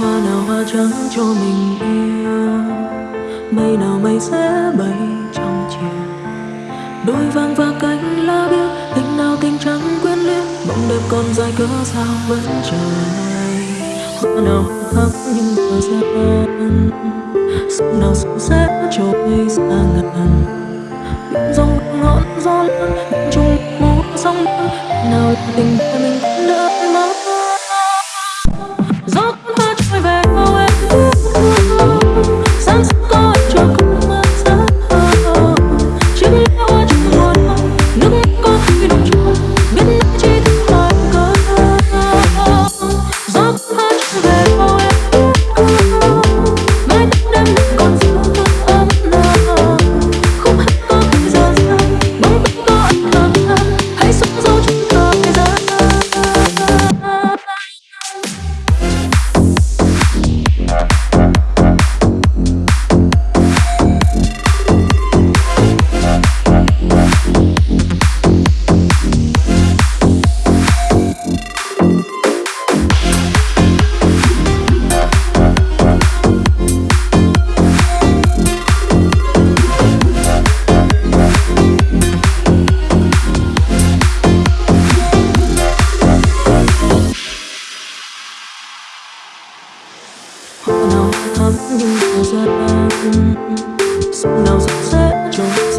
hoa nào hoa trắng cho mình yêu mây nào mây sẽ bay trong chiều đôi vang và cánh lá biếc tình nào tình trắng quyến luyến bóng đẹp còn dài cớ sao vẫn chờ ngày hoa nào thắm nhưng thời gian sông nào sông sẽ trôi xa ngàn biển rong ngọn gió hoa như thắm thời gian sông nào sẽ trôi